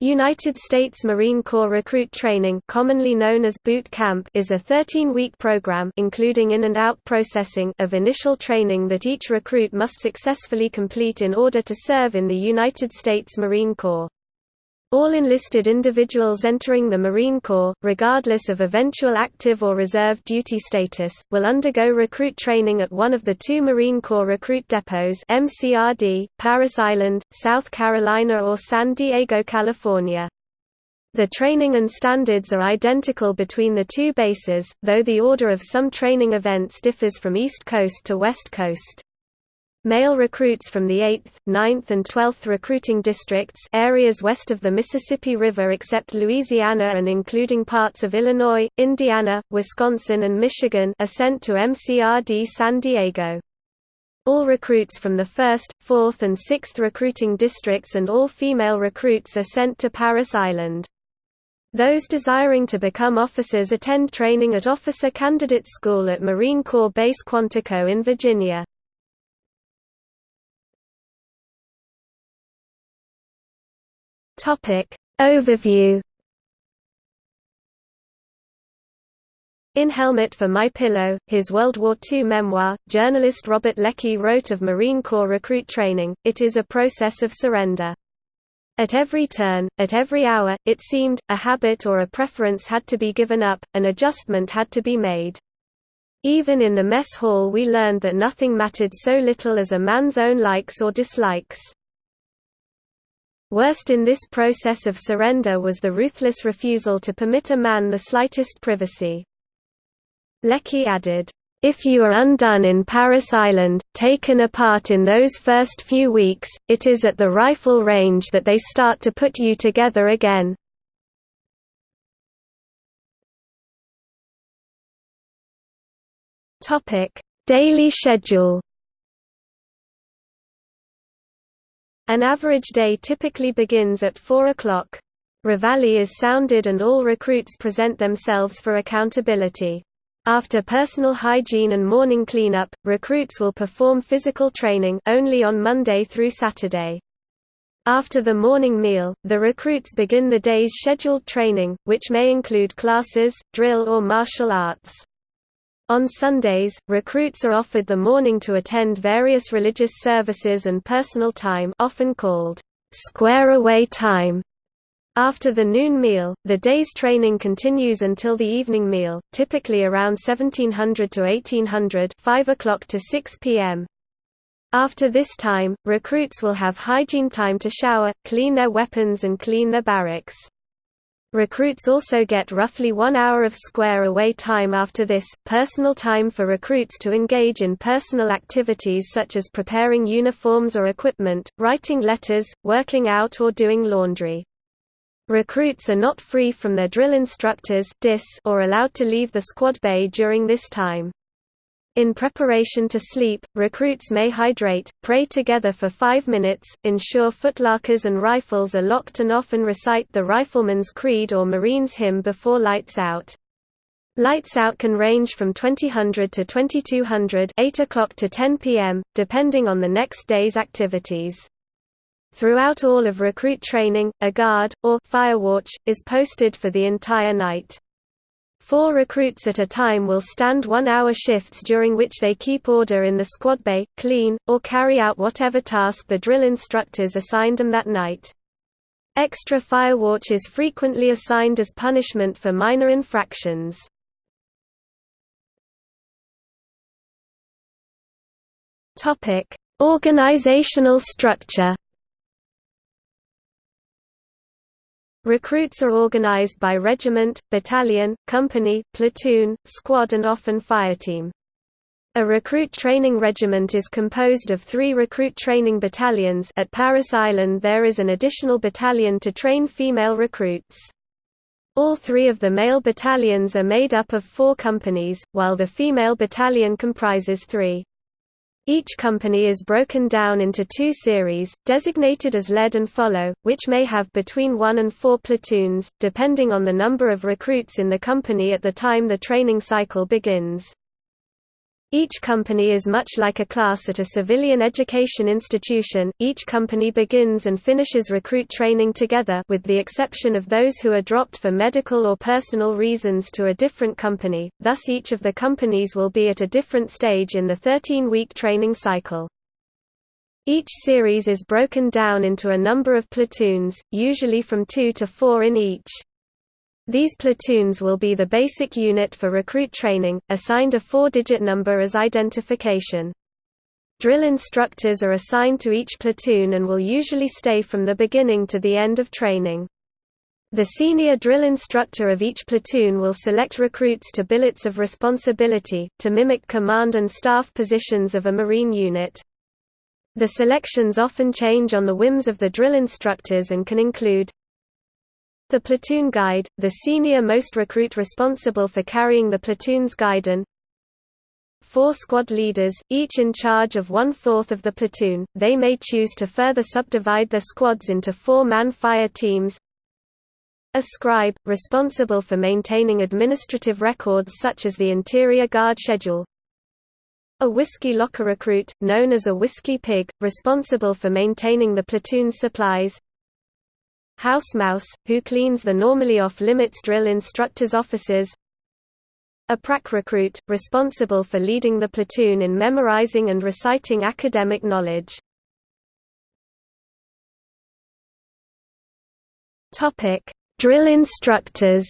United States Marine Corps Recruit Training commonly known as boot camp is a 13-week program including in and out processing of initial training that each recruit must successfully complete in order to serve in the United States Marine Corps. All enlisted individuals entering the Marine Corps, regardless of eventual active or reserve duty status, will undergo recruit training at one of the two Marine Corps recruit depots MCRD, Parris Island, South Carolina or San Diego, California. The training and standards are identical between the two bases, though the order of some training events differs from East Coast to West Coast. Male recruits from the 8th, 9th and 12th recruiting districts areas west of the Mississippi River except Louisiana and including parts of Illinois, Indiana, Wisconsin and Michigan are sent to MCRD San Diego. All recruits from the 1st, 4th and 6th recruiting districts and all female recruits are sent to Parris Island. Those desiring to become officers attend training at Officer Candidate School at Marine Corps Base Quantico in Virginia. Topic Overview In Helmet for My Pillow, his World War II memoir, journalist Robert Leckie wrote of Marine Corps recruit training, it is a process of surrender. At every turn, at every hour, it seemed, a habit or a preference had to be given up, an adjustment had to be made. Even in the mess hall we learned that nothing mattered so little as a man's own likes or dislikes. Worst in this process of surrender was the ruthless refusal to permit a man the slightest privacy. Leckie added, if you are undone in Parris Island, taken apart in those first few weeks, it is at the rifle range that they start to put you together again. Daily schedule An average day typically begins at 4 o'clock. Reveille is sounded and all recruits present themselves for accountability. After personal hygiene and morning cleanup, recruits will perform physical training only on Monday through Saturday. After the morning meal, the recruits begin the day's scheduled training, which may include classes, drill or martial arts. On Sundays, recruits are offered the morning to attend various religious services and personal time often called square away time. After the noon meal, the day's training continues until the evening meal, typically around 1700 to 1800 5 o'clock to 6 p.m. After this time, recruits will have hygiene time to shower, clean their weapons and clean their barracks. Recruits also get roughly one hour of square away time after this, personal time for recruits to engage in personal activities such as preparing uniforms or equipment, writing letters, working out or doing laundry. Recruits are not free from their drill instructors or allowed to leave the squad bay during this time. In preparation to sleep, recruits may hydrate, pray together for five minutes, ensure footlockers and rifles are locked and often recite the Rifleman's Creed or Marine's Hymn before lights out. Lights out can range from 2000 to 2200 8 o'clock to 10 p.m., depending on the next day's activities. Throughout all of recruit training, a guard, or firewatch, is posted for the entire night. Four recruits at a time will stand one-hour shifts during which they keep order in the squad bay, clean, or carry out whatever task the drill instructors assigned them that night. Extra firewatch is frequently assigned as punishment for minor infractions. Organizational structure Recruits are organized by regiment, battalion, company, platoon, squad and often fireteam. A recruit training regiment is composed of three recruit training battalions at Parris Island there is an additional battalion to train female recruits. All three of the male battalions are made up of four companies, while the female battalion comprises three. Each company is broken down into two series, designated as lead and follow, which may have between one and four platoons, depending on the number of recruits in the company at the time the training cycle begins. Each company is much like a class at a civilian education institution, each company begins and finishes recruit training together with the exception of those who are dropped for medical or personal reasons to a different company, thus each of the companies will be at a different stage in the 13-week training cycle. Each series is broken down into a number of platoons, usually from two to four in each. These platoons will be the basic unit for recruit training, assigned a four-digit number as identification. Drill instructors are assigned to each platoon and will usually stay from the beginning to the end of training. The senior drill instructor of each platoon will select recruits to billets of responsibility, to mimic command and staff positions of a Marine unit. The selections often change on the whims of the drill instructors and can include the platoon guide, the senior most recruit responsible for carrying the platoon's guidon. Four squad leaders, each in charge of one-fourth of the platoon, they may choose to further subdivide their squads into four-man fire teams. A scribe, responsible for maintaining administrative records such as the interior guard schedule. A whiskey locker recruit, known as a whiskey pig, responsible for maintaining the platoon's supplies. House Mouse, who cleans the normally off-limits drill instructors' offices A prac recruit, responsible for leading the platoon in memorizing and reciting academic knowledge. drill instructors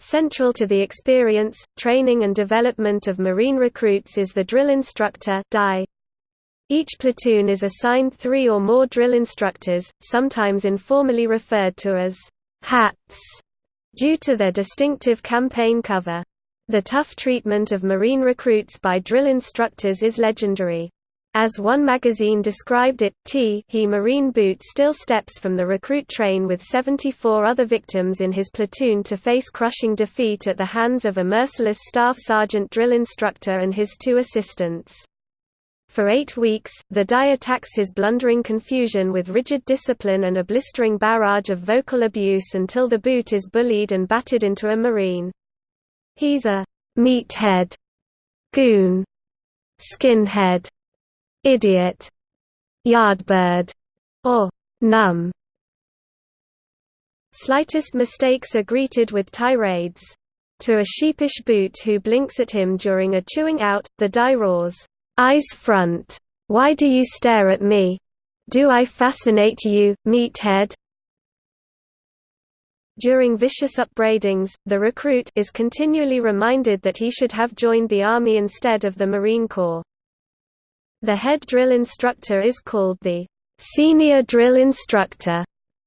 Central to the experience, training and development of Marine recruits is the drill instructor DI. Each platoon is assigned three or more drill instructors, sometimes informally referred to as hats, due to their distinctive campaign cover. The tough treatment of Marine recruits by drill instructors is legendary. As one magazine described it, T he Marine boot still steps from the recruit train with 74 other victims in his platoon to face crushing defeat at the hands of a merciless staff sergeant drill instructor and his two assistants. For eight weeks, the DI attacks his blundering confusion with rigid discipline and a blistering barrage of vocal abuse until the boot is bullied and battered into a marine. He's a meathead, goon, skinhead, idiot, yardbird, or numb. Slightest mistakes are greeted with tirades. To a sheepish boot who blinks at him during a chewing out, the DI roars, Eyes front. Why do you stare at me? Do I fascinate you, meathead? During vicious upbraidings, the recruit is continually reminded that he should have joined the Army instead of the Marine Corps. The head drill instructor is called the Senior Drill Instructor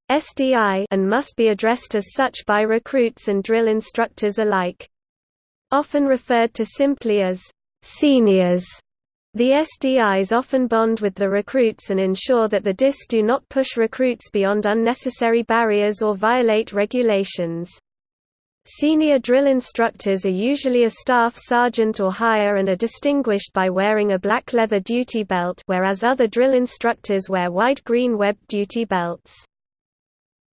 SDI and must be addressed as such by recruits and drill instructors alike. Often referred to simply as seniors. The SDIs often bond with the recruits and ensure that the DIS do not push recruits beyond unnecessary barriers or violate regulations. Senior drill instructors are usually a staff sergeant or higher and are distinguished by wearing a black leather duty belt whereas other drill instructors wear wide green web duty belts.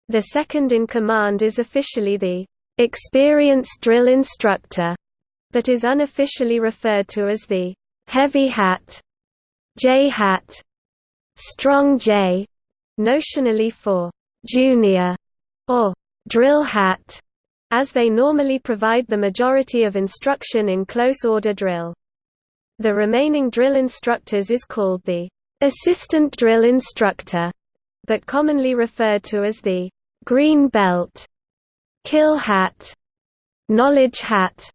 The second in command is officially the experienced drill instructor, but is unofficially referred to as the heavy hat, J hat, strong J, notionally for junior or drill hat, as they normally provide the majority of instruction in close order drill. The remaining drill instructors is called the assistant drill instructor, but commonly referred to as the green belt, kill hat, knowledge hat,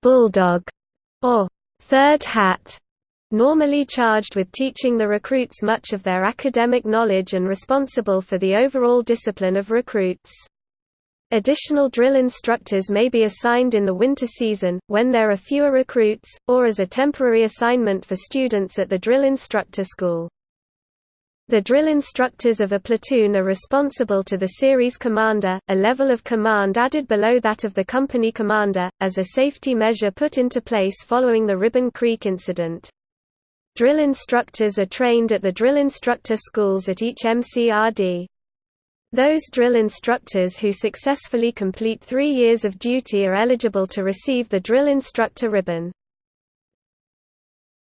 bulldog, or Third hat normally charged with teaching the recruits much of their academic knowledge and responsible for the overall discipline of recruits. Additional drill instructors may be assigned in the winter season, when there are fewer recruits, or as a temporary assignment for students at the drill instructor school. The drill instructors of a platoon are responsible to the series commander, a level of command added below that of the company commander, as a safety measure put into place following the Ribbon Creek incident. Drill instructors are trained at the drill instructor schools at each MCRD. Those drill instructors who successfully complete three years of duty are eligible to receive the Drill Instructor Ribbon.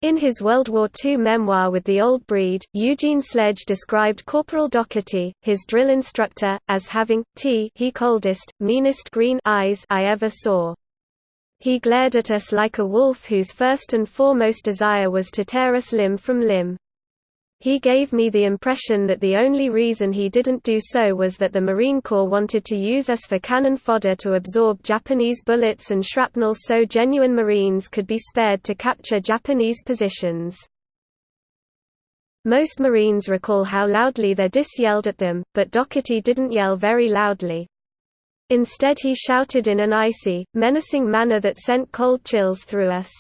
In his World War II memoir With the Old Breed, Eugene Sledge described Corporal Docherty, his drill instructor, as having, t he coldest, meanest green eyes I ever saw. He glared at us like a wolf whose first and foremost desire was to tear us limb from limb. He gave me the impression that the only reason he didn't do so was that the Marine Corps wanted to use us for cannon fodder to absorb Japanese bullets and shrapnel so genuine Marines could be spared to capture Japanese positions. Most Marines recall how loudly their DIS yelled at them, but Docherty didn't yell very loudly. Instead he shouted in an icy, menacing manner that sent cold chills through us.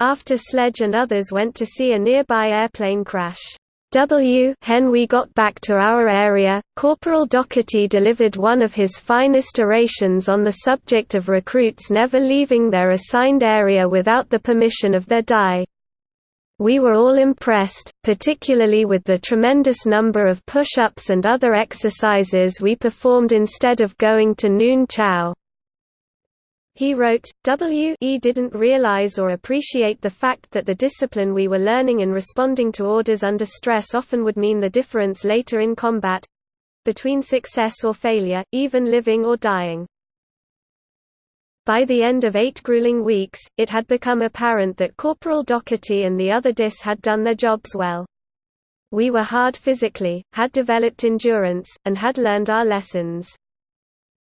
After Sledge and others went to see a nearby airplane crash. W hen we got back to our area, Corporal Docherty delivered one of his finest orations on the subject of recruits never leaving their assigned area without the permission of their DI. We were all impressed, particularly with the tremendous number of push-ups and other exercises we performed instead of going to noon chow. He wrote, W e didn't realize or appreciate the fact that the discipline we were learning in responding to orders under stress often would mean the difference later in combat—between success or failure, even living or dying. By the end of eight grueling weeks, it had become apparent that Corporal Docherty and the other DIS had done their jobs well. We were hard physically, had developed endurance, and had learned our lessons.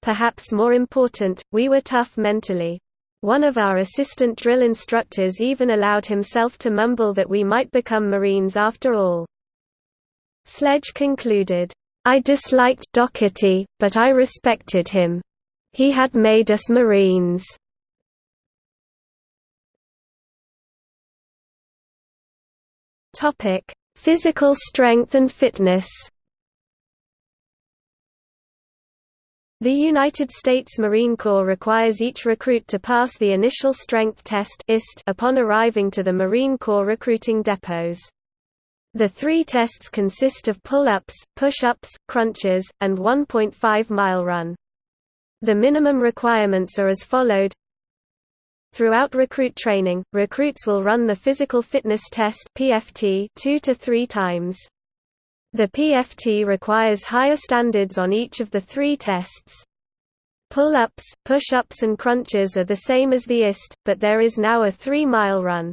Perhaps more important, we were tough mentally. One of our assistant drill instructors even allowed himself to mumble that we might become Marines after all. Sledge concluded, I disliked Docherty, but I respected him. He had made us Marines. Physical strength and fitness The United States Marine Corps requires each recruit to pass the Initial Strength Test upon arriving to the Marine Corps recruiting depots. The three tests consist of pull-ups, push-ups, crunches, and 1.5-mile run. The minimum requirements are as followed Throughout recruit training, recruits will run the Physical Fitness Test PFT two to three times. The PFT requires higher standards on each of the three tests. Pull-ups, push-ups and crunches are the same as the IST, but there is now a three-mile run.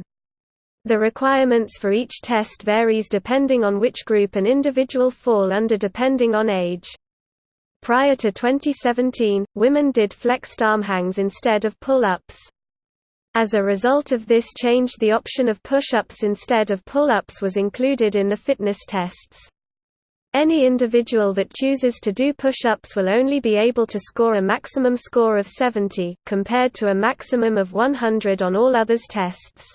The requirements for each test varies depending on which group an individual fall under depending on age. Prior to 2017, women did flexed arm hangs instead of pull-ups. As a result of this change the option of push-ups instead of pull-ups was included in the fitness tests. Any individual that chooses to do push-ups will only be able to score a maximum score of 70, compared to a maximum of 100 on all others tests.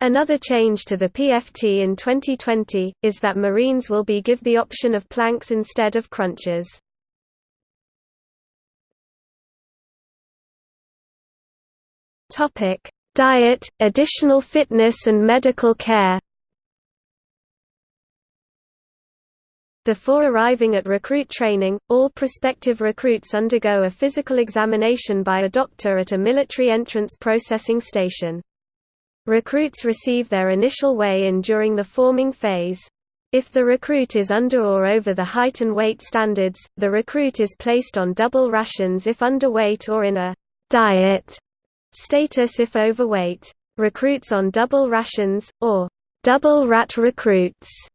Another change to the PFT in 2020, is that Marines will be give the option of planks instead of crunches. Diet, additional fitness and medical care Before arriving at recruit training, all prospective recruits undergo a physical examination by a doctor at a military entrance processing station. Recruits receive their initial weigh-in during the forming phase. If the recruit is under or over the height and weight standards, the recruit is placed on double rations if underweight or in a diet status if overweight. Recruits on double rations, or double rat recruits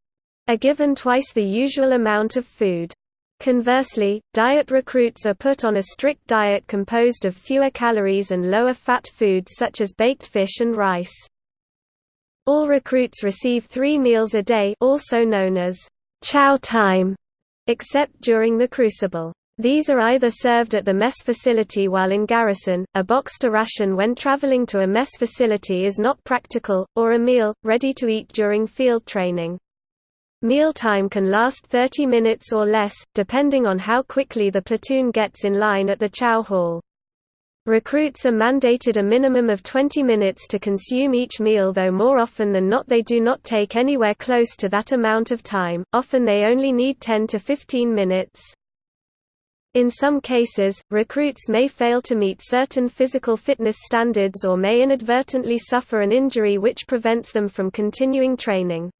are given twice the usual amount of food. Conversely, diet recruits are put on a strict diet composed of fewer calories and lower fat foods such as baked fish and rice. All recruits receive three meals a day also known as chow time, except during the crucible. These are either served at the mess facility while in garrison, a boxed ration when traveling to a mess facility is not practical, or a meal, ready to eat during field training. Mealtime can last 30 minutes or less, depending on how quickly the platoon gets in line at the chow hall. Recruits are mandated a minimum of 20 minutes to consume each meal though more often than not they do not take anywhere close to that amount of time, often they only need 10 to 15 minutes. In some cases, recruits may fail to meet certain physical fitness standards or may inadvertently suffer an injury which prevents them from continuing training.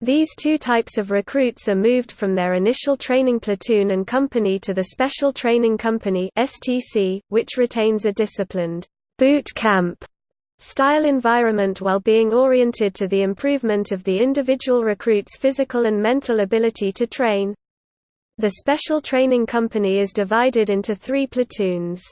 These two types of recruits are moved from their initial training platoon and company to the Special Training Company (STC), which retains a disciplined boot camp style environment while being oriented to the improvement of the individual recruit's physical and mental ability to train. The Special Training Company is divided into three platoons.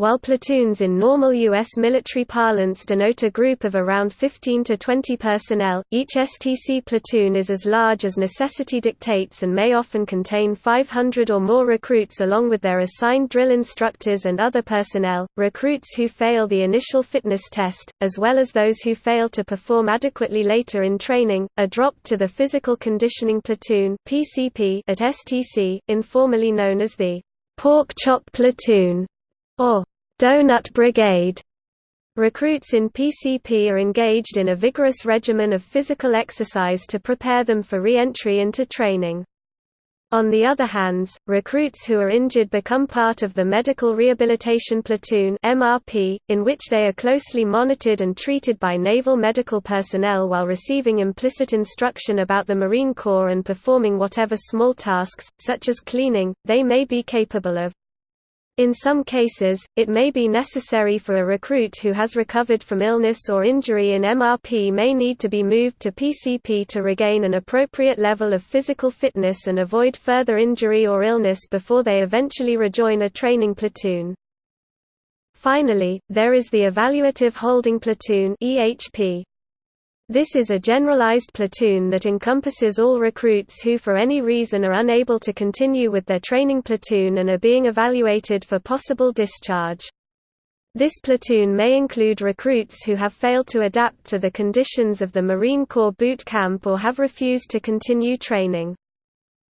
While platoons in normal U.S. military parlance denote a group of around 15 to 20 personnel, each STC platoon is as large as necessity dictates and may often contain 500 or more recruits along with their assigned drill instructors and other personnel. Recruits who fail the initial fitness test, as well as those who fail to perform adequately later in training, are dropped to the Physical Conditioning Platoon at STC, informally known as the Pork Chop Platoon or Donut Brigade. Recruits in PCP are engaged in a vigorous regimen of physical exercise to prepare them for re-entry into training. On the other hand, recruits who are injured become part of the Medical Rehabilitation Platoon MRP, in which they are closely monitored and treated by naval medical personnel while receiving implicit instruction about the Marine Corps and performing whatever small tasks, such as cleaning, they may be capable of. In some cases, it may be necessary for a recruit who has recovered from illness or injury in MRP may need to be moved to PCP to regain an appropriate level of physical fitness and avoid further injury or illness before they eventually rejoin a training platoon. Finally, there is the Evaluative Holding Platoon EHP. This is a generalized platoon that encompasses all recruits who for any reason are unable to continue with their training platoon and are being evaluated for possible discharge. This platoon may include recruits who have failed to adapt to the conditions of the Marine Corps boot camp or have refused to continue training.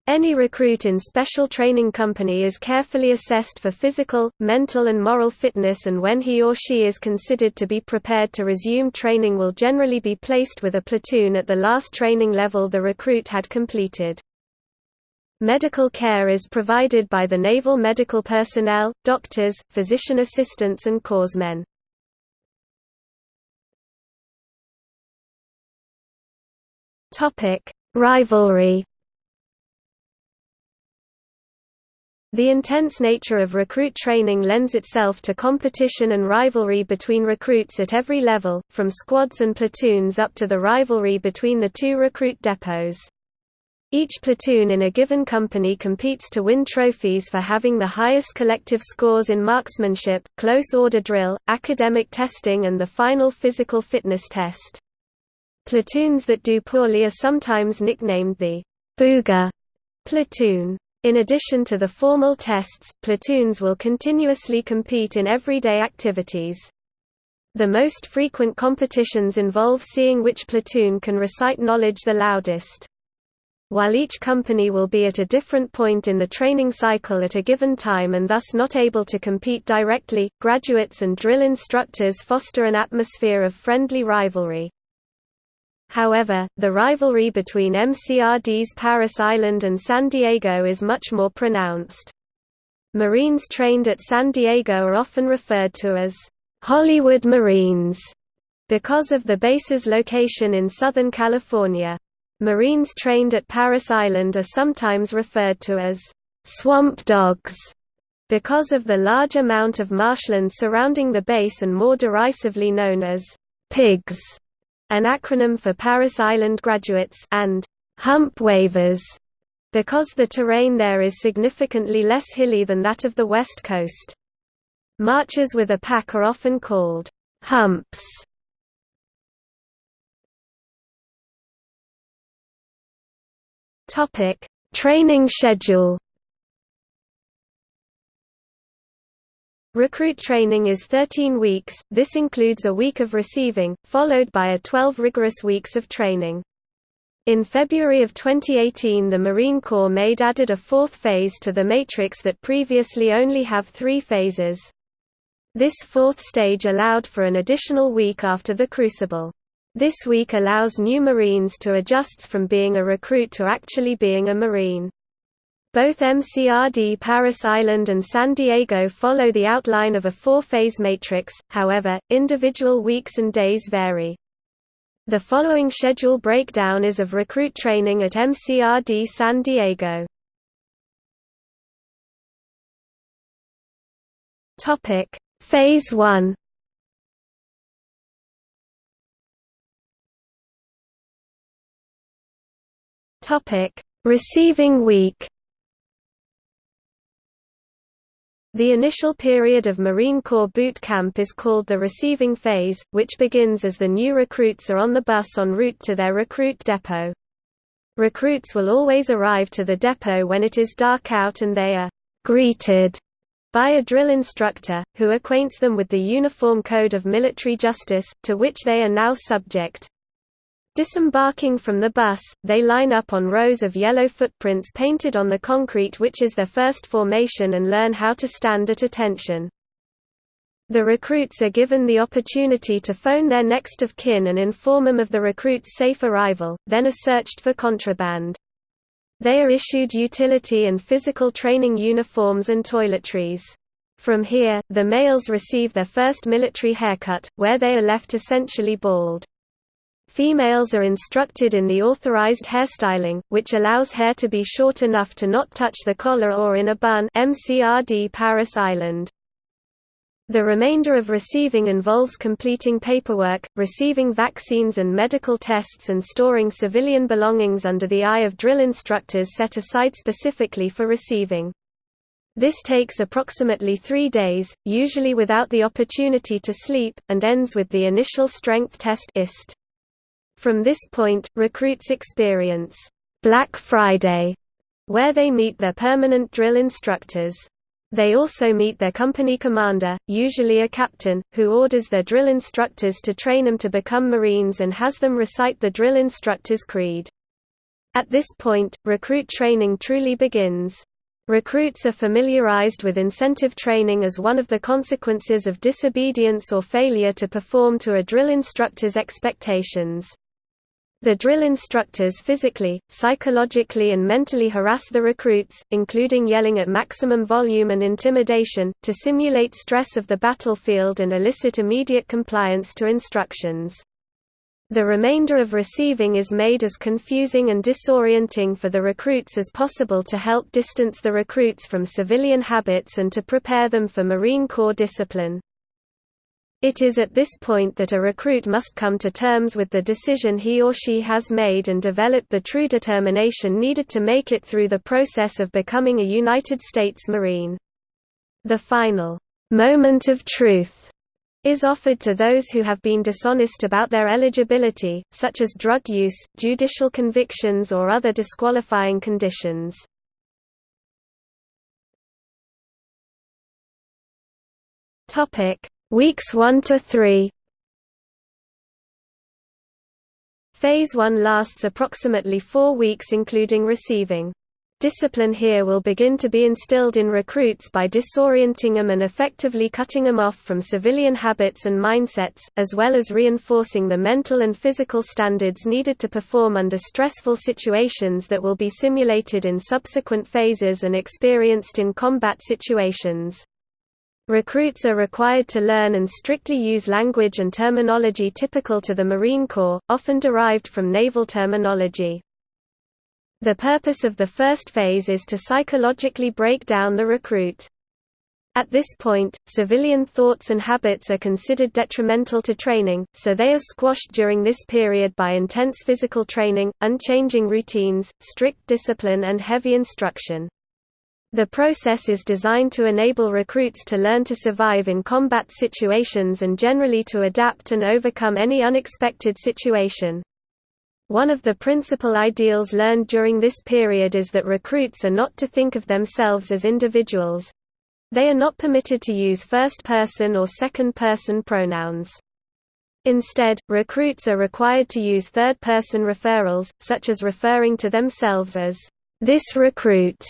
Any recruit in Special Training Company is carefully assessed for physical, mental and moral fitness and when he or she is considered to be prepared to resume training will generally be placed with a platoon at the last training level the recruit had completed. Medical care is provided by the naval medical personnel, doctors, physician assistants and corpsmen. Rivalry The intense nature of recruit training lends itself to competition and rivalry between recruits at every level, from squads and platoons up to the rivalry between the two recruit depots. Each platoon in a given company competes to win trophies for having the highest collective scores in marksmanship, close order drill, academic testing and the final physical fitness test. Platoons that do poorly are sometimes nicknamed the Booger platoon. In addition to the formal tests, platoons will continuously compete in everyday activities. The most frequent competitions involve seeing which platoon can recite knowledge the loudest. While each company will be at a different point in the training cycle at a given time and thus not able to compete directly, graduates and drill instructors foster an atmosphere of friendly rivalry. However, the rivalry between MCRD's Parris Island and San Diego is much more pronounced. Marines trained at San Diego are often referred to as Hollywood Marines because of the base's location in Southern California. Marines trained at Parris Island are sometimes referred to as swamp dogs because of the large amount of marshland surrounding the base and more derisively known as pigs an acronym for Parris Island Graduates and hump waivers, because the terrain there is significantly less hilly than that of the west coast. Marches with a pack are often called humps. Topic: Training schedule. Recruit training is 13 weeks, this includes a week of receiving, followed by a 12 rigorous weeks of training. In February of 2018 the Marine Corps made added a fourth phase to the matrix that previously only have three phases. This fourth stage allowed for an additional week after the crucible. This week allows new Marines to adjust from being a recruit to actually being a Marine. Both MCRD Parris Island and San Diego follow the outline of a four-phase matrix, however, individual weeks and days vary. The following schedule breakdown is of recruit training at MCRD San Diego. Phase 1. Topic: Receiving week. The initial period of Marine Corps boot camp is called the receiving phase, which begins as the new recruits are on the bus en route to their recruit depot. Recruits will always arrive to the depot when it is dark out and they are greeted by a drill instructor, who acquaints them with the Uniform Code of Military Justice, to which they are now subject. Disembarking from the bus, they line up on rows of yellow footprints painted on the concrete which is their first formation and learn how to stand at attention. The recruits are given the opportunity to phone their next of kin and inform them of the recruit's safe arrival, then are searched for contraband. They are issued utility and physical training uniforms and toiletries. From here, the males receive their first military haircut, where they are left essentially bald. Females are instructed in the authorized hairstyling, which allows hair to be short enough to not touch the collar or in a bun MCRD Parris Island. The remainder of receiving involves completing paperwork, receiving vaccines and medical tests and storing civilian belongings under the eye of drill instructors set aside specifically for receiving. This takes approximately three days, usually without the opportunity to sleep, and ends with the initial strength test IST. From this point, recruits experience Black Friday, where they meet their permanent drill instructors. They also meet their company commander, usually a captain, who orders their drill instructors to train them to become Marines and has them recite the drill instructor's creed. At this point, recruit training truly begins. Recruits are familiarized with incentive training as one of the consequences of disobedience or failure to perform to a drill instructor's expectations. The drill instructors physically, psychologically and mentally harass the recruits, including yelling at maximum volume and intimidation, to simulate stress of the battlefield and elicit immediate compliance to instructions. The remainder of receiving is made as confusing and disorienting for the recruits as possible to help distance the recruits from civilian habits and to prepare them for Marine Corps discipline. It is at this point that a recruit must come to terms with the decision he or she has made and develop the true determination needed to make it through the process of becoming a United States Marine. The final moment of truth is offered to those who have been dishonest about their eligibility, such as drug use, judicial convictions or other disqualifying conditions. Topic: Weeks 1 to 3 Phase 1 lasts approximately 4 weeks including receiving. Discipline here will begin to be instilled in recruits by disorienting them and effectively cutting them off from civilian habits and mindsets, as well as reinforcing the mental and physical standards needed to perform under stressful situations that will be simulated in subsequent phases and experienced in combat situations. Recruits are required to learn and strictly use language and terminology typical to the Marine Corps, often derived from naval terminology. The purpose of the first phase is to psychologically break down the recruit. At this point, civilian thoughts and habits are considered detrimental to training, so they are squashed during this period by intense physical training, unchanging routines, strict discipline and heavy instruction. The process is designed to enable recruits to learn to survive in combat situations and generally to adapt and overcome any unexpected situation. One of the principal ideals learned during this period is that recruits are not to think of themselves as individuals. They are not permitted to use first-person or second-person pronouns. Instead, recruits are required to use third-person referrals, such as referring to themselves as, "...this recruit",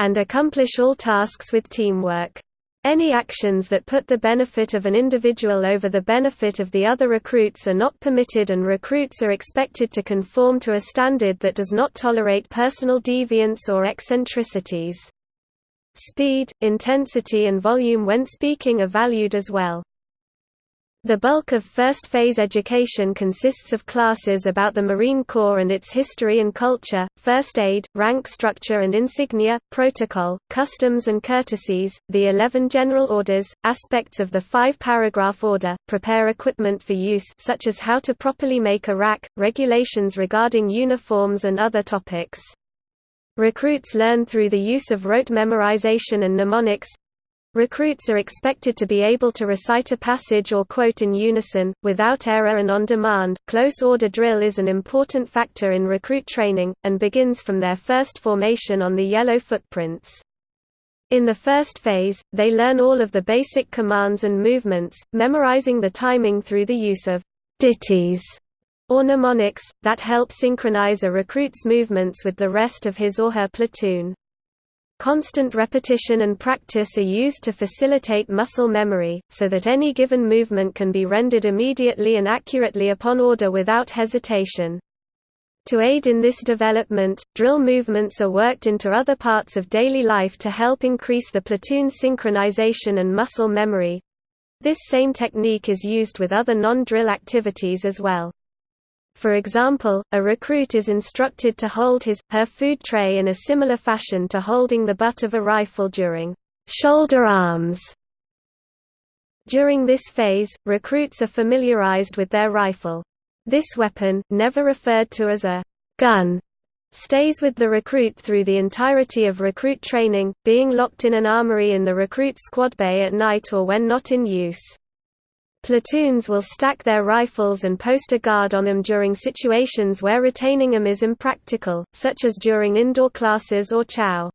and accomplish all tasks with teamwork. Any actions that put the benefit of an individual over the benefit of the other recruits are not permitted and recruits are expected to conform to a standard that does not tolerate personal deviance or eccentricities. Speed, intensity and volume when speaking are valued as well. The bulk of first-phase education consists of classes about the Marine Corps and its history and culture, first aid, rank structure and insignia, protocol, customs and courtesies, the 11 general orders, aspects of the five-paragraph order, prepare equipment for use such as how to properly make a rack, regulations regarding uniforms and other topics. Recruits learn through the use of rote memorization and mnemonics, Recruits are expected to be able to recite a passage or quote in unison, without error and on demand. Close order drill is an important factor in recruit training, and begins from their first formation on the yellow footprints. In the first phase, they learn all of the basic commands and movements, memorizing the timing through the use of ditties or mnemonics, that help synchronize a recruit's movements with the rest of his or her platoon. Constant repetition and practice are used to facilitate muscle memory, so that any given movement can be rendered immediately and accurately upon order without hesitation. To aid in this development, drill movements are worked into other parts of daily life to help increase the platoon synchronization and muscle memory. This same technique is used with other non-drill activities as well. For example, a recruit is instructed to hold his, her food tray in a similar fashion to holding the butt of a rifle during shoulder arms. During this phase, recruits are familiarized with their rifle. This weapon, never referred to as a gun, stays with the recruit through the entirety of recruit training, being locked in an armory in the recruit squad bay at night or when not in use. Platoons will stack their rifles and post a guard on them during situations where retaining them is impractical, such as during indoor classes or chow.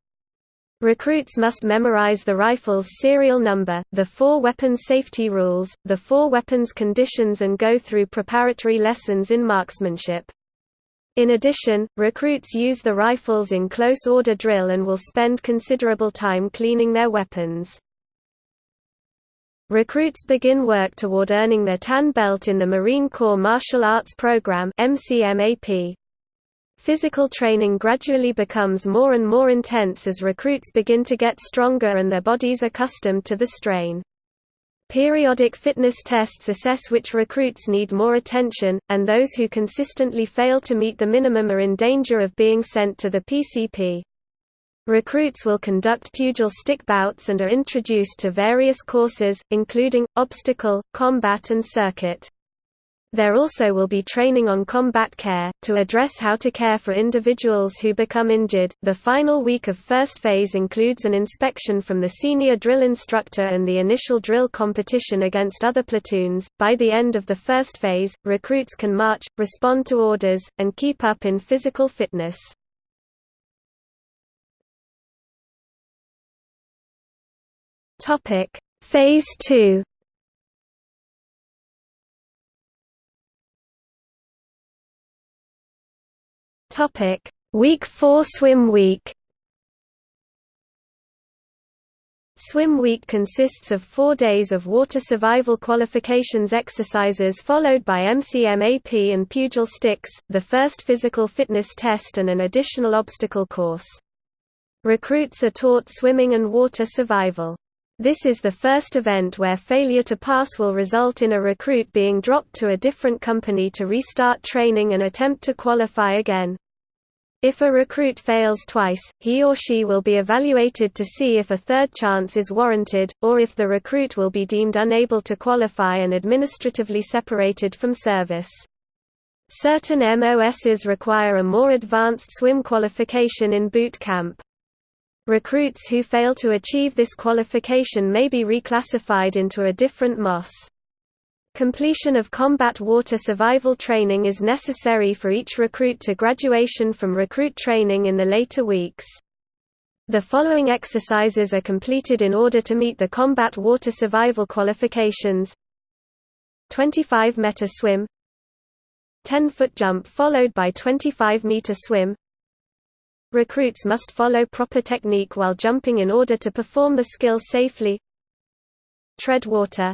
Recruits must memorize the rifle's serial number, the four weapons safety rules, the four weapons conditions and go through preparatory lessons in marksmanship. In addition, recruits use the rifles in close order drill and will spend considerable time cleaning their weapons. Recruits begin work toward earning their tan belt in the Marine Corps Martial Arts Program MCMAP. Physical training gradually becomes more and more intense as recruits begin to get stronger and their bodies accustomed to the strain. Periodic fitness tests assess which recruits need more attention, and those who consistently fail to meet the minimum are in danger of being sent to the PCP. Recruits will conduct pugil stick bouts and are introduced to various courses, including, obstacle, combat and circuit. There also will be training on combat care, to address how to care for individuals who become injured. The final week of first phase includes an inspection from the senior drill instructor and the initial drill competition against other platoons. By the end of the first phase, recruits can march, respond to orders, and keep up in physical fitness. Topic: Phase 2. Topic: Week 4 Swim Week. Swim Week consists of four days of water survival qualifications exercises followed by MCMAP and pugil sticks, the first physical fitness test and an additional obstacle course. Recruits are taught swimming and water survival. This is the first event where failure to pass will result in a recruit being dropped to a different company to restart training and attempt to qualify again. If a recruit fails twice, he or she will be evaluated to see if a third chance is warranted, or if the recruit will be deemed unable to qualify and administratively separated from service. Certain MOSs require a more advanced swim qualification in boot camp. Recruits who fail to achieve this qualification may be reclassified into a different MOS. Completion of combat water survival training is necessary for each recruit to graduation from recruit training in the later weeks. The following exercises are completed in order to meet the combat water survival qualifications 25 meter swim 10 foot jump followed by 25 meter swim Recruits must follow proper technique while jumping in order to perform the skill safely. tread water.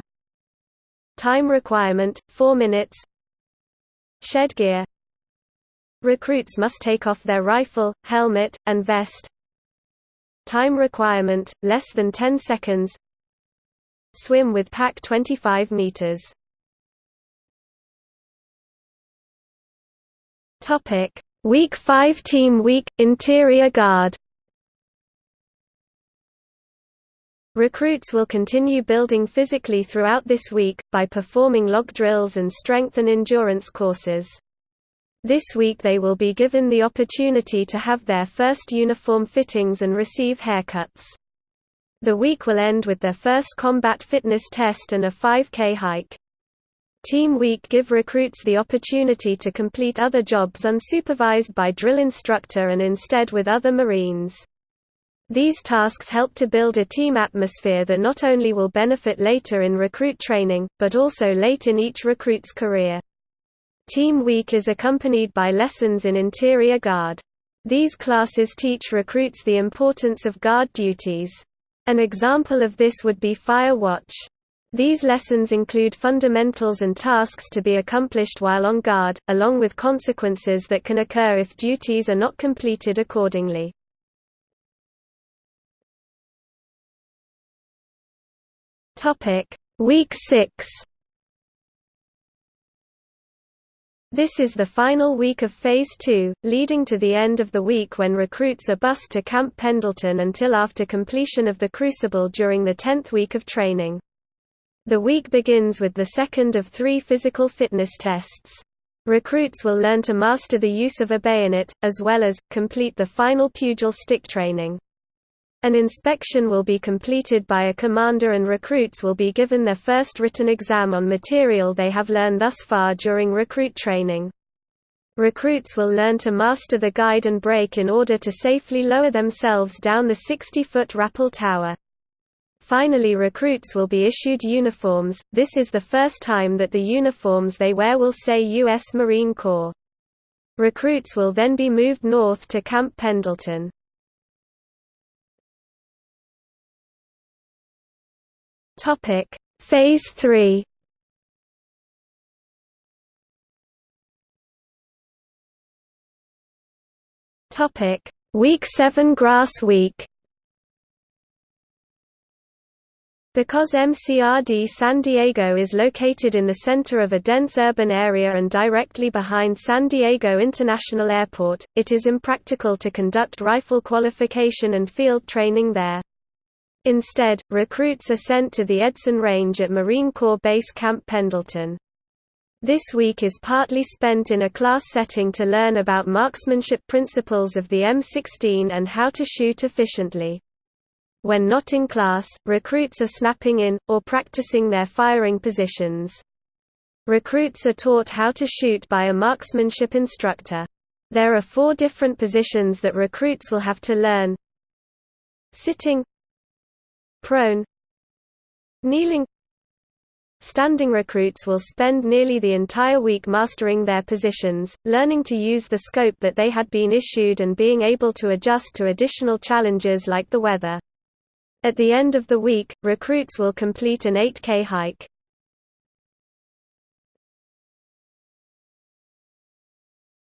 Time requirement, 4 minutes. Shed gear. Recruits must take off their rifle, helmet, and vest. Time requirement, less than 10 seconds. Swim with pack 25 meters. Topic: Week 5 Team Week Interior Guard Recruits will continue building physically throughout this week, by performing log drills and strength and endurance courses. This week they will be given the opportunity to have their first uniform fittings and receive haircuts. The week will end with their first combat fitness test and a 5K hike. Team Week give recruits the opportunity to complete other jobs unsupervised by drill instructor and instead with other Marines. These tasks help to build a team atmosphere that not only will benefit later in recruit training, but also late in each recruit's career. Team Week is accompanied by lessons in interior guard. These classes teach recruits the importance of guard duties. An example of this would be Fire Watch. These lessons include fundamentals and tasks to be accomplished while on guard, along with consequences that can occur if duties are not completed accordingly. Week 6. This is the final week of Phase 2, leading to the end of the week when recruits are bused to Camp Pendleton until after completion of the Crucible during the 10th week of training. The week begins with the second of three physical fitness tests. Recruits will learn to master the use of a bayonet, as well as, complete the final pugil stick training. An inspection will be completed by a commander and recruits will be given their first written exam on material they have learned thus far during recruit training. Recruits will learn to master the guide and brake in order to safely lower themselves down the 60-foot rappel tower. Finally recruits will be issued uniforms, this is the first time that the uniforms they wear will say U.S. Marine Corps. Recruits will then be moved north to Camp Pendleton. Phase 3. Topic: Week 7 Grass Week. Because MCRD San Diego is located in the center of a dense urban area and directly behind San Diego International Airport, it is impractical to conduct rifle qualification and field training there. Instead, recruits are sent to the Edson Range at Marine Corps Base Camp Pendleton. This week is partly spent in a class setting to learn about marksmanship principles of the M16 and how to shoot efficiently. When not in class, recruits are snapping in, or practicing their firing positions. Recruits are taught how to shoot by a marksmanship instructor. There are four different positions that recruits will have to learn. Sitting prone kneeling Standing recruits will spend nearly the entire week mastering their positions, learning to use the scope that they had been issued and being able to adjust to additional challenges like the weather. At the end of the week, recruits will complete an 8K hike.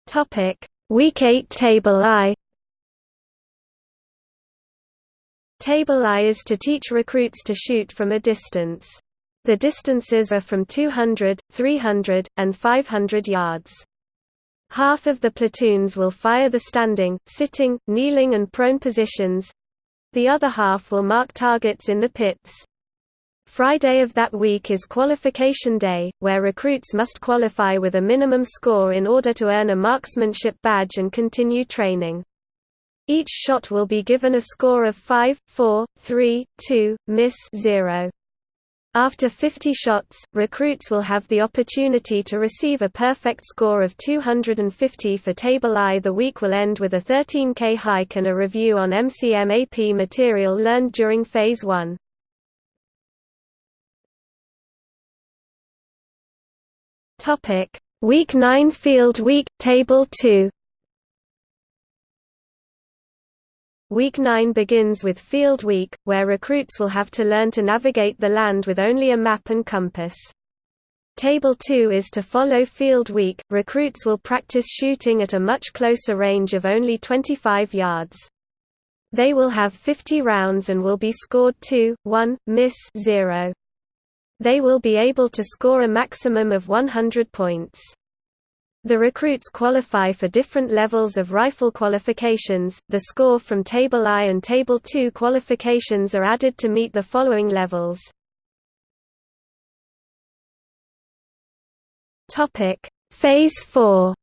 Topic: Week 8 Table I Table I is to teach recruits to shoot from a distance. The distances are from 200, 300, and 500 yards. Half of the platoons will fire the standing, sitting, kneeling and prone positions. The other half will mark targets in the pits. Friday of that week is qualification day, where recruits must qualify with a minimum score in order to earn a marksmanship badge and continue training. Each shot will be given a score of 5, 4, 3, 2, miss 0. After 50 shots, recruits will have the opportunity to receive a perfect score of 250 for Table I. The week will end with a 13K hike and a review on MCMAP material learned during Phase 1. Week 9 Field Week, Table 2 Week 9 begins with Field Week, where recruits will have to learn to navigate the land with only a map and compass. Table 2 is to follow Field Week. Recruits will practice shooting at a much closer range of only 25 yards. They will have 50 rounds and will be scored 2, 1, miss 0. They will be able to score a maximum of 100 points. The recruits qualify for different levels of rifle qualifications. The score from Table I and Table II qualifications are added to meet the following levels. Topic: Phase 4.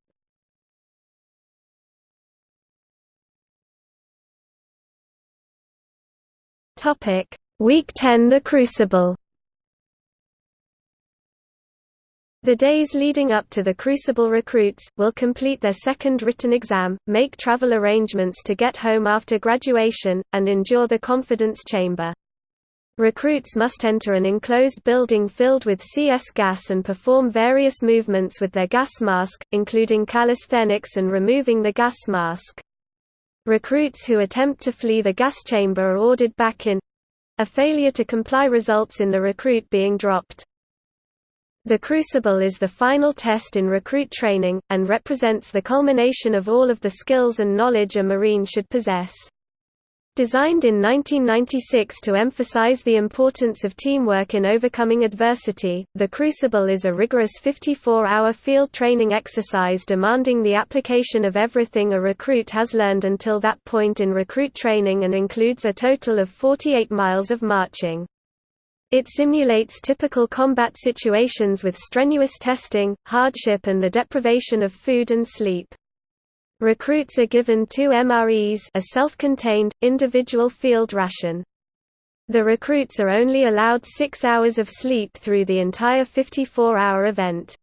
Topic: Week 10 The Crucible. The days leading up to the Crucible recruits, will complete their second written exam, make travel arrangements to get home after graduation, and endure the confidence chamber. Recruits must enter an enclosed building filled with CS gas and perform various movements with their gas mask, including calisthenics and removing the gas mask. Recruits who attempt to flee the gas chamber are ordered back in a failure to comply results in the recruit being dropped. The Crucible is the final test in recruit training, and represents the culmination of all of the skills and knowledge a Marine should possess. Designed in 1996 to emphasize the importance of teamwork in overcoming adversity, the Crucible is a rigorous 54-hour field training exercise demanding the application of everything a recruit has learned until that point in recruit training and includes a total of 48 miles of marching. It simulates typical combat situations with strenuous testing, hardship and the deprivation of food and sleep. Recruits are given two MREs a self-contained, individual field ration. The recruits are only allowed six hours of sleep through the entire 54-hour event.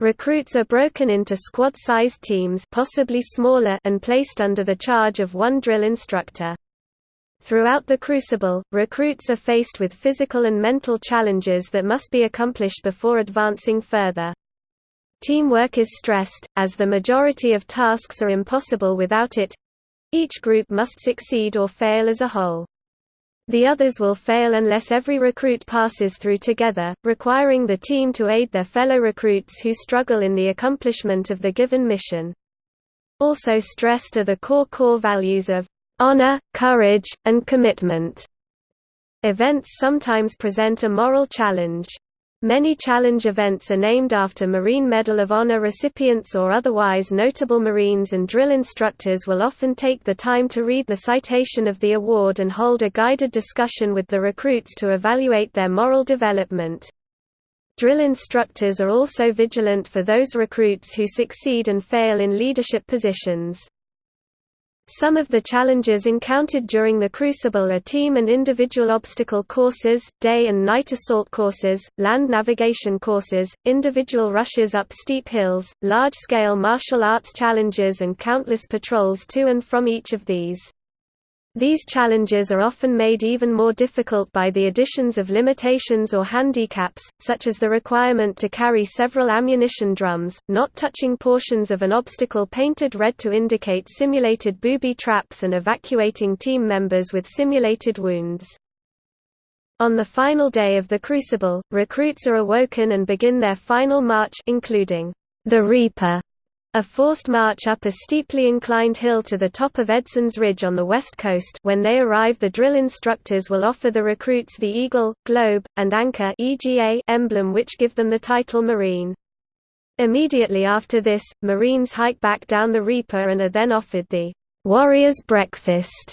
Recruits are broken into squad-sized teams possibly smaller and placed under the charge of one drill instructor. Throughout the crucible, recruits are faced with physical and mental challenges that must be accomplished before advancing further. Teamwork is stressed, as the majority of tasks are impossible without it. Each group must succeed or fail as a whole. The others will fail unless every recruit passes through together, requiring the team to aid their fellow recruits who struggle in the accomplishment of the given mission. Also stressed are the core core values of honor, courage, and commitment. Events sometimes present a moral challenge. Many challenge events are named after Marine Medal of Honor recipients or otherwise notable Marines and drill instructors will often take the time to read the citation of the award and hold a guided discussion with the recruits to evaluate their moral development. Drill instructors are also vigilant for those recruits who succeed and fail in leadership positions. Some of the challenges encountered during the Crucible are team and individual obstacle courses, day and night assault courses, land navigation courses, individual rushes up steep hills, large-scale martial arts challenges and countless patrols to and from each of these. These challenges are often made even more difficult by the additions of limitations or handicaps, such as the requirement to carry several ammunition drums, not touching portions of an obstacle painted red to indicate simulated booby traps and evacuating team members with simulated wounds. On the final day of the Crucible, recruits are awoken and begin their final march including the Reaper a forced march up a steeply inclined hill to the top of Edson's Ridge on the west coast when they arrive the drill instructors will offer the recruits the eagle, globe, and anchor emblem which give them the title Marine. Immediately after this, Marines hike back down the Reaper and are then offered the warrior's breakfast,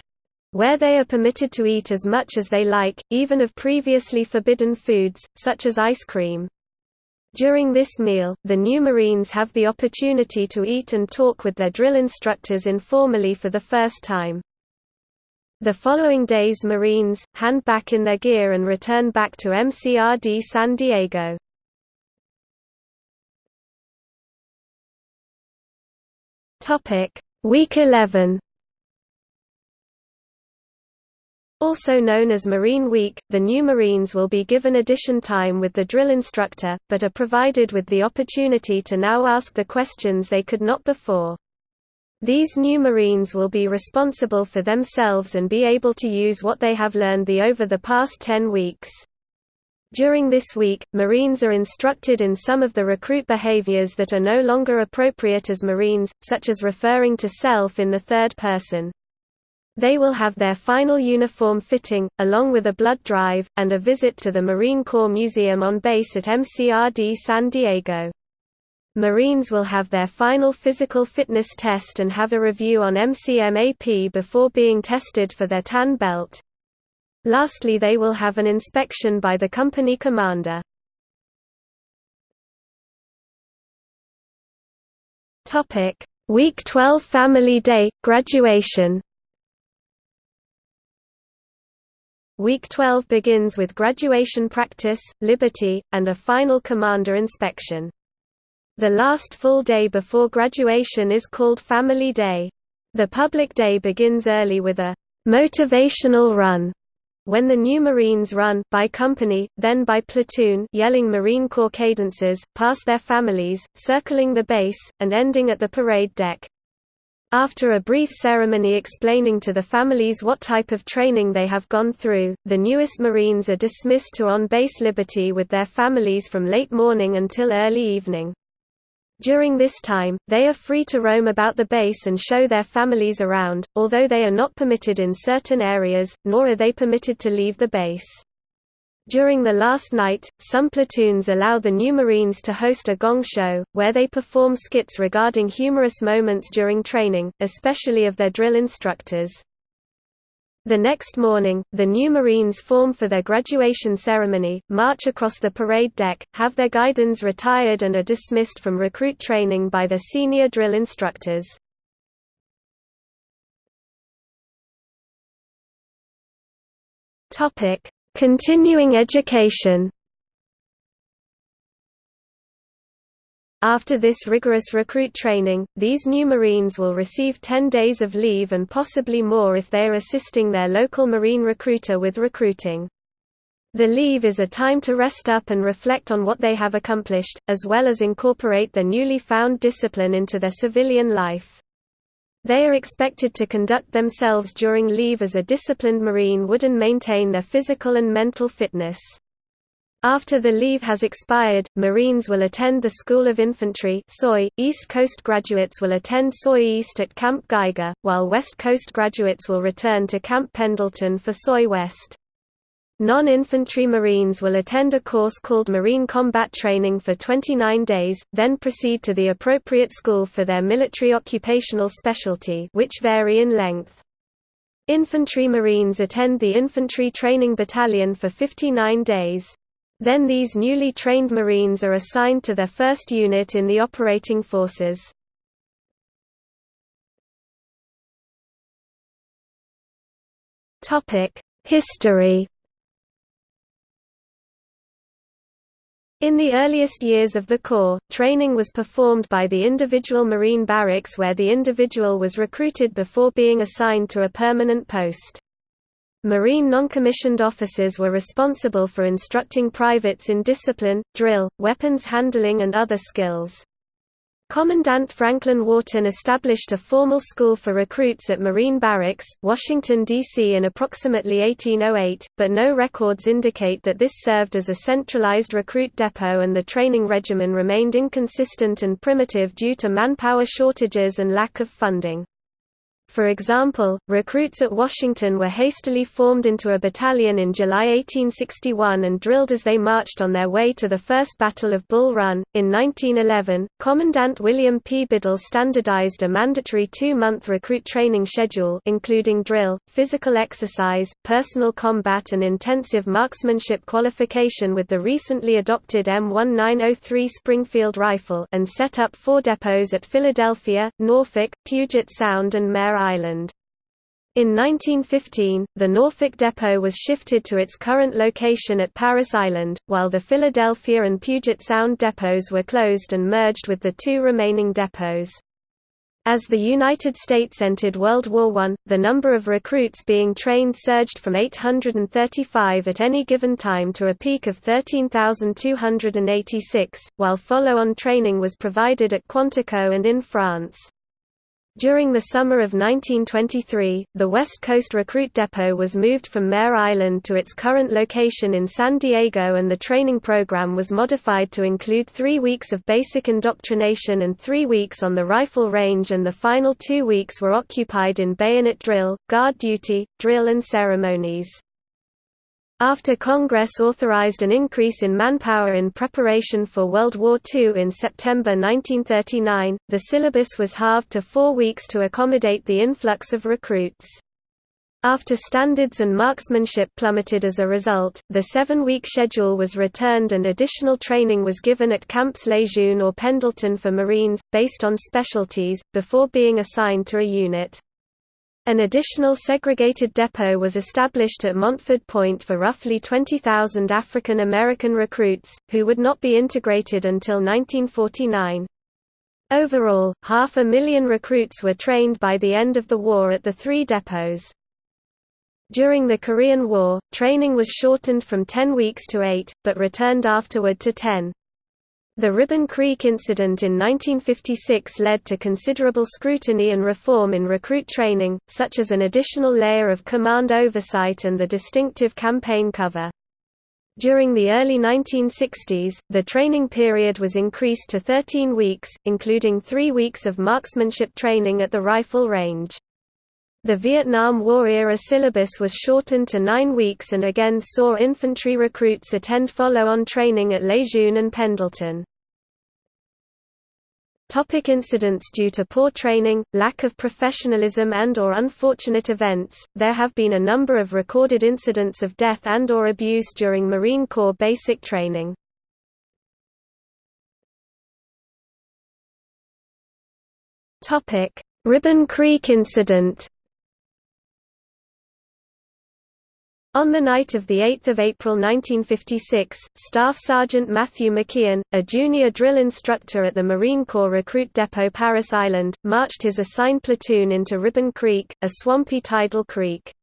where they are permitted to eat as much as they like, even of previously forbidden foods, such as ice cream. During this meal, the new Marines have the opportunity to eat and talk with their drill instructors informally for the first time. The following days Marines, hand back in their gear and return back to MCRD San Diego. Week 11 Also known as Marine Week, the new Marines will be given addition time with the drill instructor, but are provided with the opportunity to now ask the questions they could not before. These new Marines will be responsible for themselves and be able to use what they have learned the over the past 10 weeks. During this week, Marines are instructed in some of the recruit behaviors that are no longer appropriate as Marines, such as referring to self in the third person. They will have their final uniform fitting, along with a blood drive, and a visit to the Marine Corps Museum on base at MCRD San Diego. Marines will have their final physical fitness test and have a review on MCMAP before being tested for their tan belt. Lastly they will have an inspection by the company commander. Week 12 Family Day, graduation Week 12 begins with graduation practice, liberty, and a final commander inspection. The last full day before graduation is called Family Day. The public day begins early with a motivational run when the new Marines run by company, then by platoon yelling Marine Corps cadences, past their families, circling the base, and ending at the parade deck. After a brief ceremony explaining to the families what type of training they have gone through, the newest Marines are dismissed to on-base liberty with their families from late morning until early evening. During this time, they are free to roam about the base and show their families around, although they are not permitted in certain areas, nor are they permitted to leave the base. During the last night, some platoons allow the new Marines to host a gong show, where they perform skits regarding humorous moments during training, especially of their drill instructors. The next morning, the new Marines form for their graduation ceremony, march across the parade deck, have their guidons retired and are dismissed from recruit training by their senior drill instructors. Continuing education After this rigorous recruit training, these new Marines will receive 10 days of leave and possibly more if they are assisting their local Marine recruiter with recruiting. The leave is a time to rest up and reflect on what they have accomplished, as well as incorporate their newly found discipline into their civilian life. They are expected to conduct themselves during leave as a disciplined Marine would and maintain their physical and mental fitness. After the leave has expired, Marines will attend the School of Infantry SOI. East Coast graduates will attend SOI East at Camp Geiger, while West Coast graduates will return to Camp Pendleton for SOI West. Non-infantry Marines will attend a course called Marine Combat Training for 29 days, then proceed to the appropriate school for their military occupational specialty which vary in length. Infantry Marines attend the Infantry Training Battalion for 59 days. Then these newly trained Marines are assigned to their first unit in the operating forces. History In the earliest years of the Corps, training was performed by the individual Marine barracks where the individual was recruited before being assigned to a permanent post. Marine non-commissioned officers were responsible for instructing privates in discipline, drill, weapons handling and other skills. Commandant Franklin Wharton established a formal school for recruits at Marine Barracks, Washington, D.C. in approximately 1808, but no records indicate that this served as a centralized recruit depot and the training regimen remained inconsistent and primitive due to manpower shortages and lack of funding. For example, recruits at Washington were hastily formed into a battalion in July 1861 and drilled as they marched on their way to the First Battle of Bull Run. In 1911, Commandant William P. Biddle standardized a mandatory two-month recruit training schedule including drill, physical exercise, personal combat and intensive marksmanship qualification with the recently adopted M1903 Springfield rifle and set up four depots at Philadelphia, Norfolk, Puget Sound and Mare Island. In 1915, the Norfolk depot was shifted to its current location at Parris Island, while the Philadelphia and Puget Sound depots were closed and merged with the two remaining depots. As the United States entered World War I, the number of recruits being trained surged from 835 at any given time to a peak of 13,286, while follow-on training was provided at Quantico and in France. During the summer of 1923, the West Coast Recruit Depot was moved from Mare Island to its current location in San Diego and the training program was modified to include three weeks of basic indoctrination and three weeks on the rifle range and the final two weeks were occupied in bayonet drill, guard duty, drill and ceremonies. After Congress authorized an increase in manpower in preparation for World War II in September 1939, the syllabus was halved to four weeks to accommodate the influx of recruits. After standards and marksmanship plummeted as a result, the seven-week schedule was returned and additional training was given at Camps Lejeune or Pendleton for Marines, based on specialties, before being assigned to a unit. An additional segregated depot was established at Montford Point for roughly 20,000 African American recruits, who would not be integrated until 1949. Overall, half a million recruits were trained by the end of the war at the three depots. During the Korean War, training was shortened from 10 weeks to 8, but returned afterward to 10. The Ribbon Creek incident in 1956 led to considerable scrutiny and reform in recruit training, such as an additional layer of command oversight and the distinctive campaign cover. During the early 1960s, the training period was increased to 13 weeks, including three weeks of marksmanship training at the rifle range. The Vietnam War-era syllabus was shortened to nine weeks and again saw infantry recruits attend follow-on training at Lejeune and Pendleton. Topic incidents Due to poor training, lack of professionalism and or unfortunate events, there have been a number of recorded incidents of death and or abuse during Marine Corps basic training. Ribbon Creek incident On the night of 8 April 1956, Staff Sergeant Matthew McKeon, a junior drill instructor at the Marine Corps Recruit Depot Parris Island, marched his assigned platoon into Ribbon Creek, a swampy tidal creek.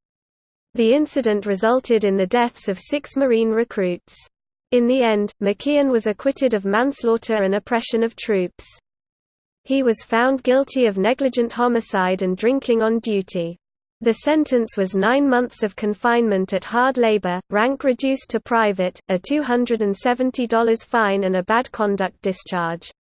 The incident resulted in the deaths of six Marine recruits. In the end, McKeon was acquitted of manslaughter and oppression of troops. He was found guilty of negligent homicide and drinking on duty. The sentence was nine months of confinement at hard labor, rank reduced to private, a $270 fine and a bad conduct discharge.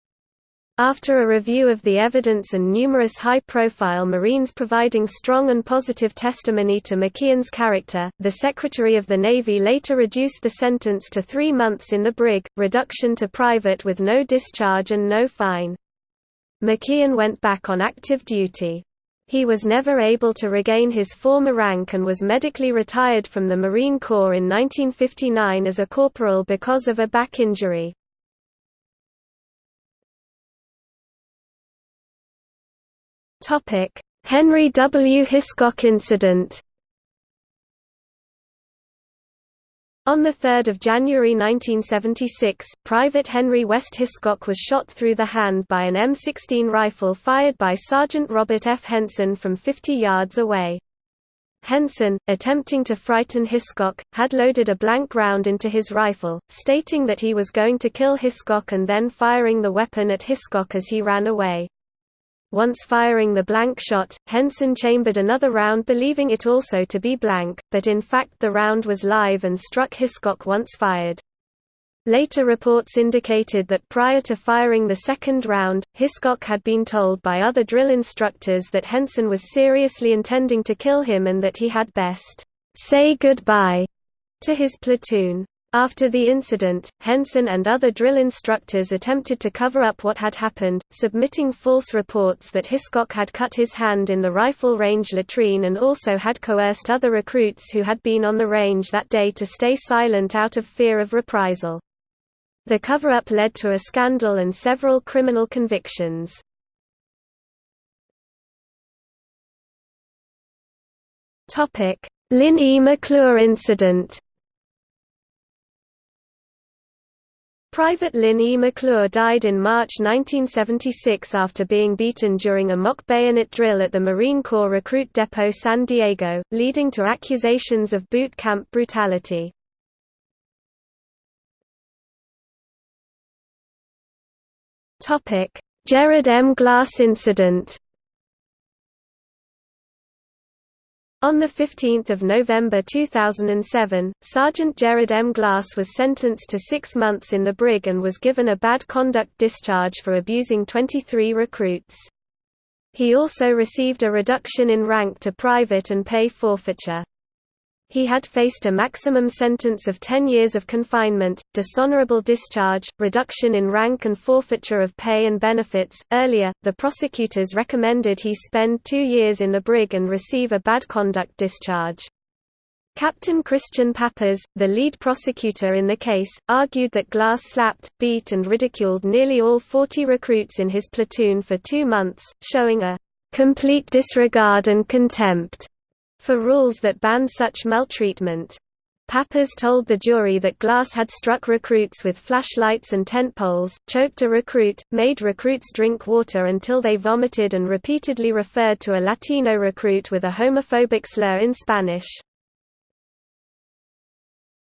After a review of the evidence and numerous high-profile Marines providing strong and positive testimony to McKeon's character, the Secretary of the Navy later reduced the sentence to three months in the brig, reduction to private with no discharge and no fine. McKeon went back on active duty. He was never able to regain his former rank and was medically retired from the Marine Corps in 1959 as a corporal because of a back injury. Henry W. Hiscock incident On 3 January 1976, Private Henry West Hiscock was shot through the hand by an M16 rifle fired by Sergeant Robert F. Henson from 50 yards away. Henson, attempting to frighten Hiscock, had loaded a blank round into his rifle, stating that he was going to kill Hiscock and then firing the weapon at Hiscock as he ran away. Once firing the blank shot, Henson chambered another round believing it also to be blank, but in fact the round was live and struck Hiscock once fired. Later reports indicated that prior to firing the second round, Hiscock had been told by other drill instructors that Henson was seriously intending to kill him and that he had best say goodbye to his platoon. After the incident, Henson and other drill instructors attempted to cover up what had happened, submitting false reports that Hiscock had cut his hand in the rifle range latrine and also had coerced other recruits who had been on the range that day to stay silent out of fear of reprisal. The cover-up led to a scandal and several criminal convictions. Lynn E. McClure incident Private Lynn E. McClure died in March 1976 after being beaten during a mock bayonet drill at the Marine Corps Recruit Depot San Diego, leading to accusations of boot camp brutality. Jerrod M. Glass incident On 15 November 2007, Sergeant Gerard M. Glass was sentenced to six months in the brig and was given a bad conduct discharge for abusing 23 recruits. He also received a reduction in rank to private and pay forfeiture. He had faced a maximum sentence of 10 years of confinement, dishonorable discharge, reduction in rank and forfeiture of pay and benefits. Earlier, the prosecutors recommended he spend two years in the brig and receive a bad conduct discharge. Captain Christian Pappas, the lead prosecutor in the case, argued that Glass slapped, beat and ridiculed nearly all 40 recruits in his platoon for two months, showing a complete disregard and contempt for rules that ban such maltreatment. Pappas told the jury that Glass had struck recruits with flashlights and tent poles, choked a recruit, made recruits drink water until they vomited and repeatedly referred to a Latino recruit with a homophobic slur in Spanish.